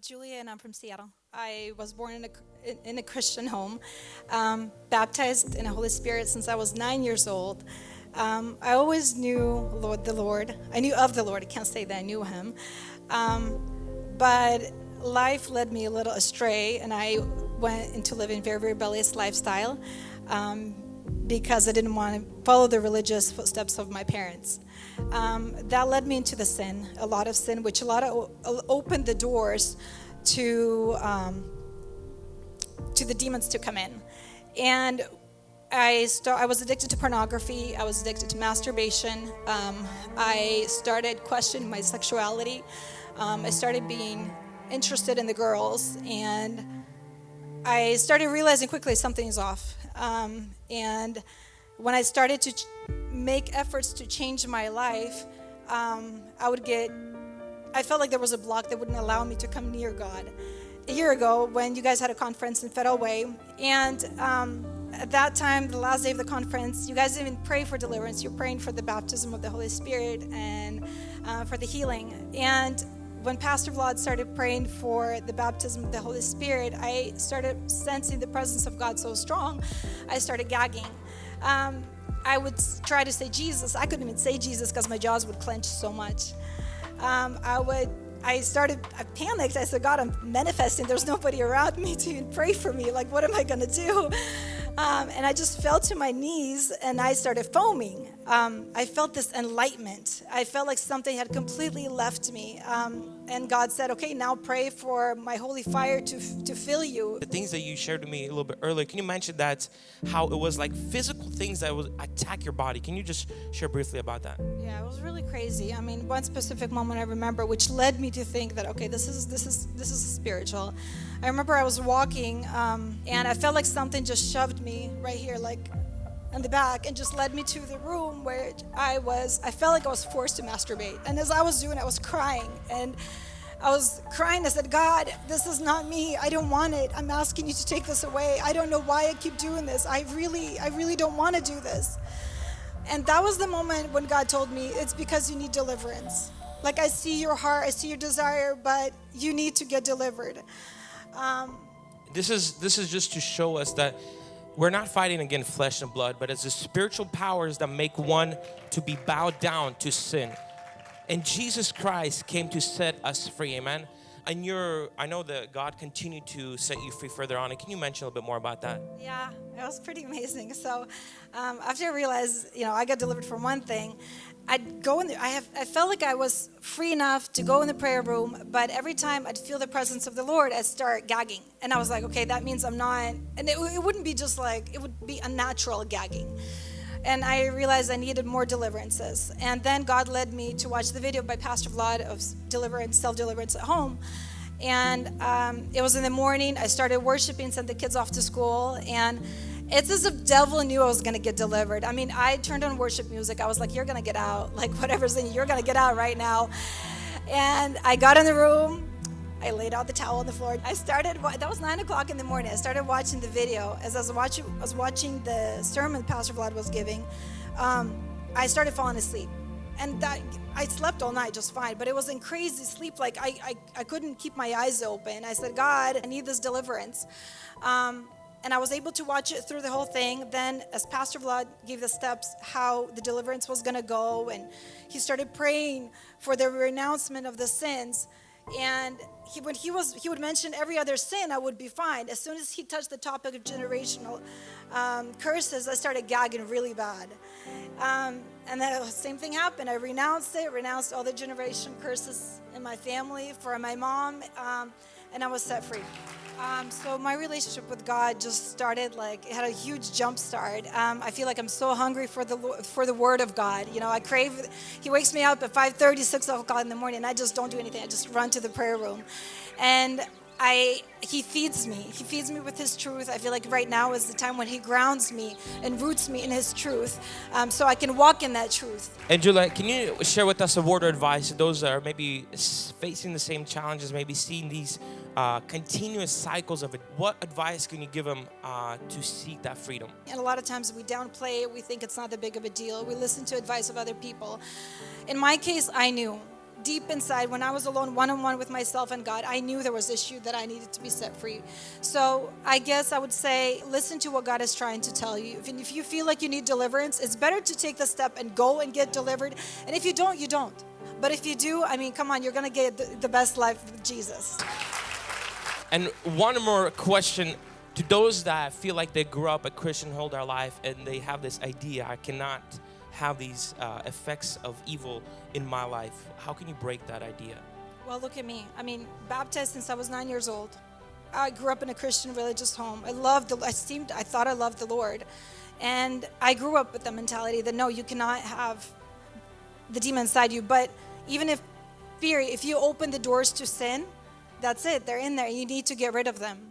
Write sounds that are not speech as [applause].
Julia, and I'm from Seattle. I was born in a, in, a Christian home, um, baptized in the Holy Spirit since I was nine years old. Um, I always knew Lord, the Lord. I knew of the Lord. I can't say that I knew Him. Um, but life led me a little astray, and I went into living very, very rebellious lifestyle um, because I didn't want to follow the religious footsteps of my parents. Um, that led me into the sin, a lot of sin, which a lot of opened the doors to um, to the demons to come in, and I start, I was addicted to pornography. I was addicted to masturbation. Um, I started questioning my sexuality. Um, I started being interested in the girls, and I started realizing quickly something is off. Um, and when I started to make efforts to change my life, um, I would get, I felt like there was a block that wouldn't allow me to come near God. A year ago, when you guys had a conference in Federal Way, and um, at that time, the last day of the conference, you guys didn't even pray for deliverance. You're praying for the baptism of the Holy Spirit and uh, for the healing. And when Pastor Vlad started praying for the baptism of the Holy Spirit, I started sensing the presence of God so strong, I started gagging. Um, I would try to say Jesus. I couldn't even say Jesus because my jaws would clench so much. Um, I would, I started, I panicked. I said, God, I'm manifesting. There's nobody around me to pray for me. Like, what am I going to do? Um, and I just fell to my knees and I started foaming. Um, I felt this enlightenment. I felt like something had completely left me. Um, and God said, okay, now pray for my holy fire to, to fill you. The things that you shared with me a little bit earlier, can you mention that how it was like physical things that would attack your body? Can you just share briefly about that? Yeah, it was really crazy. I mean, one specific moment I remember, which led me to think that, okay, this is, this is, this is spiritual. I remember I was walking um, and I felt like something just shoved me right here, like in the back and just led me to the room where I was, I felt like I was forced to masturbate. And as I was doing, I was crying. And I was crying. I said, God, this is not me. I don't want it. I'm asking you to take this away. I don't know why I keep doing this. I really, I really don't want to do this. And that was the moment when God told me, it's because you need deliverance. Like I see your heart, I see your desire, but you need to get delivered. Um, this is this is just to show us that we're not fighting against flesh and blood, but it's the spiritual powers that make one to be bowed down to sin. And Jesus Christ came to set us free, amen. And you're, I know that God continued to set you free further on. Can you mention a little bit more about that? Yeah, it was pretty amazing. So um, after I realized, you know, I got delivered from one thing, I'd go in. I have I felt like I was free enough to go in the prayer room, but every time I'd feel the presence of the Lord, I'd start gagging, and I was like, okay, that means I'm not. And it, it wouldn't be just like it would be unnatural gagging. And I realized I needed more deliverances. And then God led me to watch the video by Pastor Vlad of deliverance, self deliverance at home. And um, it was in the morning. I started worshiping, sent the kids off to school, and it's as if devil knew I was going to get delivered. I mean, I turned on worship music. I was like, you're going to get out. [laughs] Like, whatever's in you, you're going to get out right now. And I got in the room. I laid out the towel on the floor. I started, that was 9 o'clock in the morning. I started watching the video. As I was watching, I was watching the sermon Pastor Vlad was giving, um, I started falling asleep. And that, I slept all night just fine, but it was in crazy sleep. Like, I, I, I couldn't keep my eyes open. I said, God, I need this deliverance. Um, and I was able to watch it through the whole thing. Then, as Pastor Vlad gave the steps how the deliverance was going to go, and he started praying for the renouncement of the sins. And he, when he was, he would mention every other sin, I would be fine. As soon as he touched the topic of generational um, curses, I started gagging really bad. Um, and the same thing happened. I renounced it, renounced all the generation curses in my family for my mom, um, and I was set free. Um, so my relationship with God just started like it had a huge jump start. Um, I feel like I'm so hungry for the for the Word of God. You know, I crave. He wakes me up at 5:30, 6 o'clock in the morning, and I just don't do anything. I just run to the prayer room, and I he feeds me. He feeds me with his truth. I feel like right now is the time when he grounds me and roots me in his truth, um, so I can walk in that truth. And Julia, can you share with us a word of advice to those that are maybe facing the same challenges, maybe seeing these uh, continuous cycles of it. What advice can you give them uh, to seek that freedom? And a lot of times we downplay it, we think it's not that big of a deal. We listen to advice of other people. In my case, I knew deep inside, when I was alone one on one with myself and God, I knew there was issue that I needed to be set free. So I guess I would say listen to what God is trying to tell you. If, if you feel like you need deliverance, it's better to take the step and go and get delivered. And if you don't, you don't. But if you do, I mean, come on, you're gonna get the, the best life with Jesus. And one more question to those that feel like they grew up a Christian whole their life and they have this idea, I cannot have these uh, effects of evil in my life. How can you break that idea? Well, look at me. I mean, baptized since I was nine years old. I grew up in a Christian religious home. I loved, the, I seemed, I thought I loved the Lord. And I grew up with the mentality that no, you cannot have the demon inside you. But even if fear, if you open the doors to sin, that's it. They're in there. You need to get rid of them.